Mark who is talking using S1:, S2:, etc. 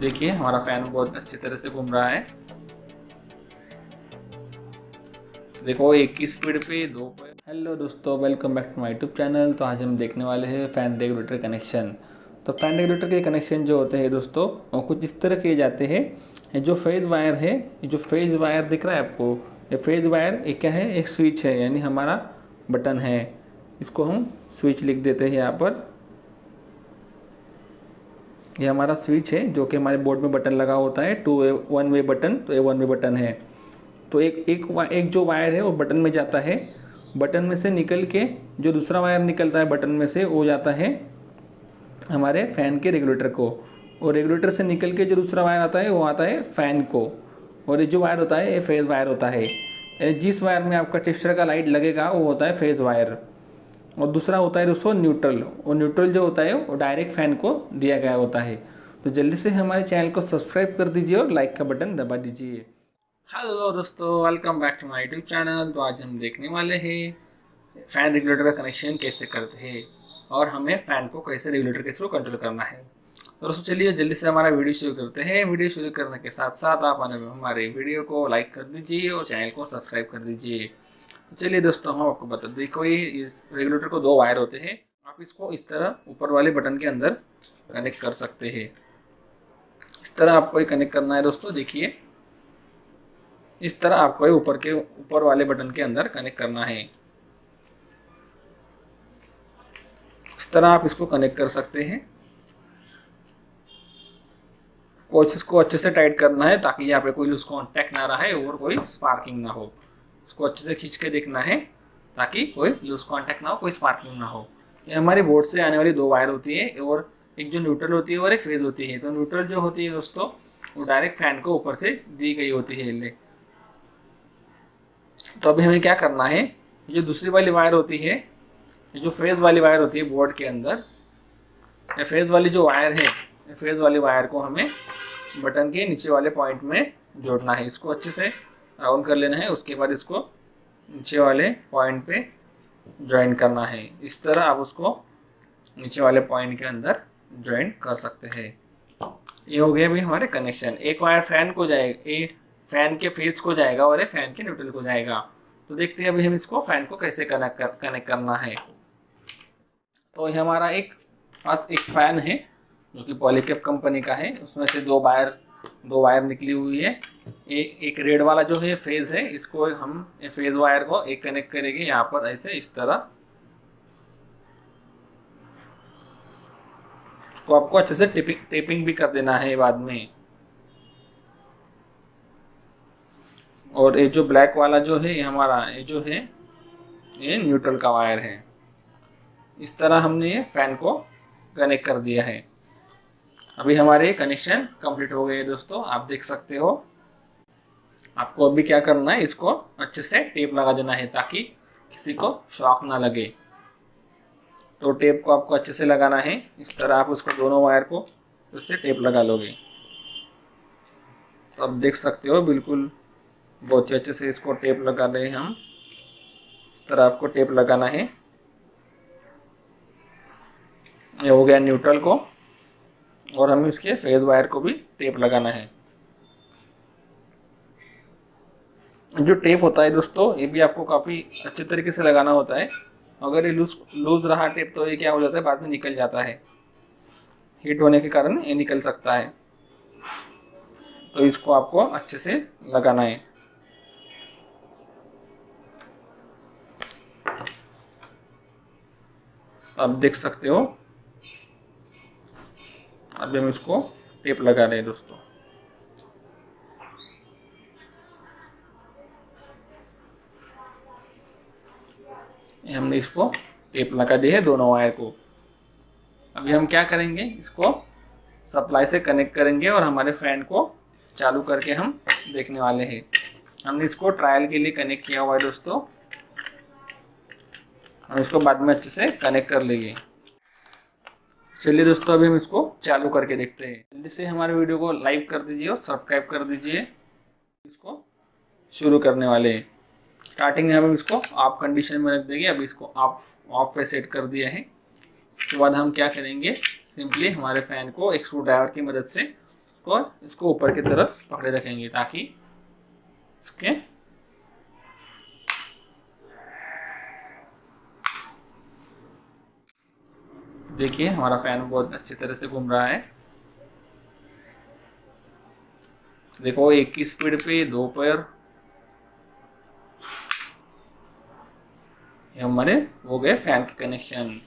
S1: देखिए, हमारा फ़ैन बहुत अच्छी तरह से घूम रहा है। देखो, एक की स्पीड पे दो पे हेलो दोस्तों welcome back to my YouTube channel तो आज हम देखने वाले हैं फ़ैन रेगुलेटर कनेक्शन तो फ़ैन रेगुलेटर के कनेक्शन जो होते हैं दोस्तों, वो कुछ इस तरह किए जाते हैं। जो फ़ेज़ वायर है जो फ़ेज़ वायर दिख रहा है आपको, ये फ़ेज़ वायर एक क्या है? एक स्विच है, यानी हमारा बटन है। इसको हम स्विच लिख देते हैं यहाँ पर। ये हमारा स्विच है, जो कि हमारे बोर्ड में बटन लगा होता है two way one way button तो ये वन वे बटन है। तो एक एक एक जो वायर है वो बटन में जाता है। बटन में से निकल के जो दूसरा वायर निकलता है बटन में से, वो जाता है हमारे फ़ैन के रेगुलेटर को। और रेगुलेटर से निकल के जो दूसरा वायर आता है, वो आता है फ़ैन को। और ये जो वायर होता है, ये फ़ेज़ वायर होता है। जिस वायर में आपका टेस्टर का लाइट लगेगा, वो होता है फ़ेज़ वायर और दूसरा होता है दोस्तों न्यूट्रल और न्यूट्रल जो होता है, वो डायरेक्ट फ़ैन को दिया गया होता है। तो जल्दी से हमारे चैनल को सब्सक्राइब कर दीजिए और लाइक का बटन दबा दीजिए। हेलो दोस्तों welcome back to my YouTube channel तो आज हम देखने वाले हैं फ़ैन रेगुलेटर का कनेक्शन कैसे करते हैं और हमें फ़ैन को कैसे रेगुलेटर के थ्रू कंट्रोल करना है। तो दोस्तों, चलिए जल्दी से हमारा वीडियो शुरू करते हैं। वीडियो शुरू करने के साथ साथ आप हमारे वीडियो को लाइक कर दीजिए और चैनल को सब्सक्राइब कर दीजिए। चलिए दोस्तों, हम आपको बता, देखो ये इस रेगुलेटर को दो वायर होते हैं। आप इसको इस तरह ऊपर वाले बटन के अंदर कनेक्ट कर सकते हैं। इस तरह आपको ये कनेक्ट करना है दोस्तों, देखिए। इस तरह आपको ये ऊपर के, ऊपर वाले बटन के अंदर कनेक्ट करना है। इस तरह आप इसको कनेक्ट कर सकते हैं। कोशिश को अच्छे से टाइट करना है ताकि यहाँ पे कोई लूज कॉन्टैक्ट ना रहे और कोई स्पार्किंग ना हो। उसको अच्छे से खींच के देखना है, ताकि कोई लूज कॉन्टैक्ट ना हो, कोई स्पार्किंग ना हो। ये हमारी बोर्ड से आने वाली दो वायर होती है और, एक जो न्यूट्रल होती है और एक फ़ेज़ होती है। तो न्यूट्रल जो होती है दोस्तों, वो डायरेक्ट फ़ैन को ऊपर से दी गई होती है ले तो अभी हमें क्या करना है जो दूसरी वाली वायर होती है जो फ़ेज़ वाली वायर होती है बोर्ड के अंदर, या फ़ेज़ वाली जो वायर है फ़ेज़ वाली वायर को हमें बटन के नीचे वाले पॉइंट में जोड़ना है। इसको अच्छे से राउंड कर लेना है, उसके बाद इसको नीचे वाले पॉइंट पे ज्वाइन करना है। इस तरह आप उसको नीचे वाले पॉइंट के अंदर ज्वाइन कर सकते हैं। ये हो गया अभी हमारे कनेक्शन एक वायर फ़ैन को जाएगा एक फ़ैन के फेस को जाएगा और एक फ़ैन के न्यूट्रल को जाएगा। तो देखते हैं अभी हम इसको फ़ैन को कैसे कनेक्ट कर कनेक्ट करना है। तो ये हमारा एक, पास एक फ़ैन है, जो कि पॉलीकेप कंपनी का है। उसमें से दो वायर दो वायर निकली हुई है। एक एक रेड वाला जो है फ़ेज़ है, इसको हम फ़ेज़ वायर को एक कनेक्ट करेंगे यहाँ पर ऐसे इस तरह। को आपको अच्छे से टिपिंग, टेपिंग भी कर देना है बाद में। और ये जो ब्लैक वाला जो है, ये हमारा, ये जो है, ये न्यूट्रल का वायर है। इस तरह हमने ये फ़ैन को कनेक्ट कर दिया है। अभी हमारे कनेक्शन कंप्लीट हो गए दोस्तों, आप देख सकते हो। आपको अभी क्या करना है, इसको अच्छे से टेप लगा देना है ताकि किसी को शॉक ना लगे। तो टेप को आपको अच्छे से लगाना है। इस तरह आप उसको दोनों वायर को उससे टेप लगा लोगे। तो आप देख सकते हो, बिल्कुल बहुत ही अच्छे से इसको टेप लगा रहे हैं हम। इस तरह आपको टेप लगाना है। ये हो गया न्यूट्रल को। और हमें इसके फ़ेज़ वायर को भी टेप लगाना है। जो टेप होता है दोस्तों, ये भी आपको काफ़ी अच्छे तरीके से लगाना होता है। अगर ये लूज लूज रहा टेप तो ये क्या हो जाता है, बाद में निकल जाता है। हीट होने के कारण ये निकल सकता है। तो इसको आपको अच्छे से लगाना है। आप देख सकते हो अभी हम इसको टेप लगा रहे हैं दोस्तों। हमने इसको टेप लगा दी है दोनों वायर को। अभी हम क्या करेंगे, इसको सप्लाई से कनेक्ट करेंगे और हमारे फ़ैन को चालू करके हम देखने वाले हैं। हमने इसको ट्रायल के लिए कनेक्ट किया हुआ है दोस्तों। हम इसको बाद में अच्छे से कनेक्ट कर लेंगे। चलिए दोस्तों, अभी हम इसको चालू करके देखते हैं। जल्दी से हमारे वीडियो को लाइक कर दीजिए और सब्सक्राइब कर दीजिए। इसको शुरू करने वाले स्टार्टिंग में हम इसको ऑफ़ कंडीशन में रख देंगे। अभी इसको आप ऑफ़ पे सेट कर दिया है। उसके बाद हम क्या करेंगे? सिंपली हमारे फ़ैन को एक स्क्रू ड्राइवर की मदद से इसको इसको ऊपर की तरफ़ पकड़े रखेंगे ताकि इसके देखिए, हमारा फ़ैन बहुत अच्छी तरह से घूम रहा है। देखो, एक ही स्पीड पे, दो पैर। हमारे, हो गए फ़ैन के कनेक्शन